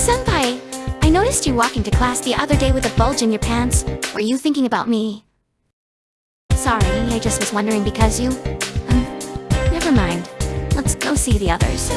senpai! I noticed you walking to class the other day with a bulge in your pants. Were you thinking about me? Sorry, I just was wondering because you... Um, never mind. Let's go see the others.